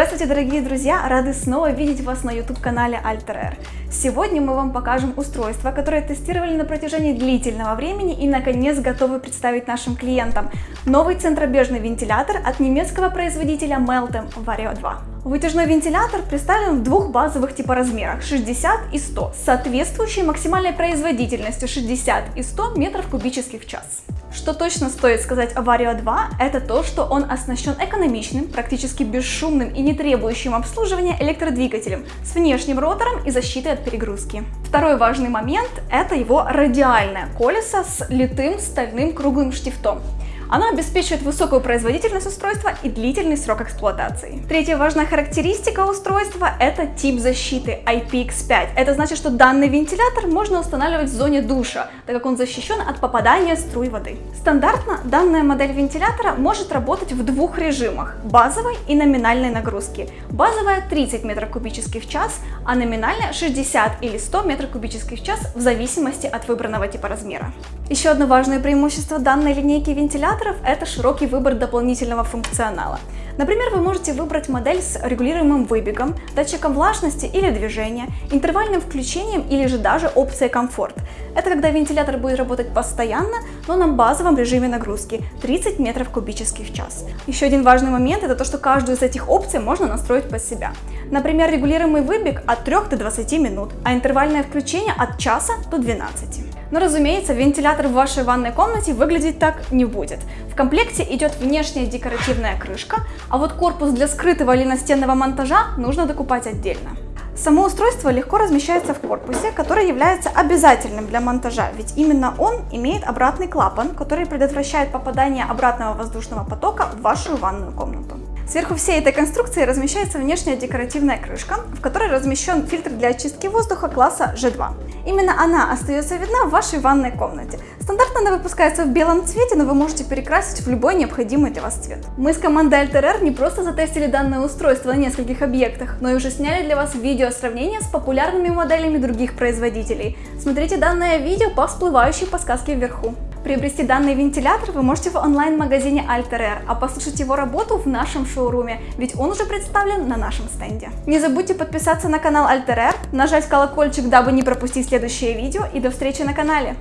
Здравствуйте, дорогие друзья! Рады снова видеть вас на YouTube-канале Alter Сегодня мы вам покажем устройство, которое тестировали на протяжении длительного времени и наконец готовы представить нашим клиентам. Новый центробежный вентилятор от немецкого производителя Meltem Vario 2. Вытяжной вентилятор представлен в двух базовых типоразмерах 60 и 100, с соответствующей максимальной производительностью 60 и 100 метров кубических в час. Что точно стоит сказать о Vario 2, это то, что он оснащен экономичным, практически бесшумным и не требующим обслуживания электродвигателем с внешним ротором и защитой от перегрузки. Второй важный момент – это его радиальное колесо с литым стальным круглым штифтом. Оно обеспечивает высокую производительность устройства и длительный срок эксплуатации. Третья важная характеристика устройства – это тип защиты IPX5. Это значит, что данный вентилятор можно устанавливать в зоне душа, так как он защищен от попадания струй воды. Стандартно данная модель вентилятора может работать в двух режимах – базовой и номинальной нагрузки. Базовая 30 метров кубических в час, а номинальная 60 или 100 метров кубических в час в зависимости от выбранного типа размера. Еще одно важное преимущество данной линейки вентилятора вентиляторов – это широкий выбор дополнительного функционала. Например, вы можете выбрать модель с регулируемым выбегом, датчиком влажности или движения, интервальным включением или же даже опцией комфорт. Это когда вентилятор будет работать постоянно, но на базовом режиме нагрузки 30 метров кубических в час. Еще один важный момент – это то, что каждую из этих опций можно настроить под себя. Например, регулируемый выбег от 3 до 20 минут, а интервальное включение от часа до 12. Но разумеется, вентилятор в вашей ванной комнате выглядеть так не будет. В комплекте идет внешняя декоративная крышка, а вот корпус для скрытого или настенного монтажа нужно докупать отдельно. Само устройство легко размещается в корпусе, который является обязательным для монтажа, ведь именно он имеет обратный клапан, который предотвращает попадание обратного воздушного потока в вашу ванную комнату. Сверху всей этой конструкции размещается внешняя декоративная крышка, в которой размещен фильтр для очистки воздуха класса G2. Именно она остается видна в вашей ванной комнате. Стандартно она выпускается в белом цвете, но вы можете перекрасить в любой необходимый для вас цвет. Мы с командой Alter не просто затестили данное устройство на нескольких объектах, но и уже сняли для вас видео сравнения с популярными моделями других производителей. Смотрите данное видео по всплывающей подсказке вверху. Приобрести данный вентилятор вы можете в онлайн-магазине Alter а послушать его работу в нашем шоуруме, ведь он уже представлен на нашем стенде. Не забудьте подписаться на канал Alter нажать колокольчик, дабы не пропустить следующее видео и до встречи на канале!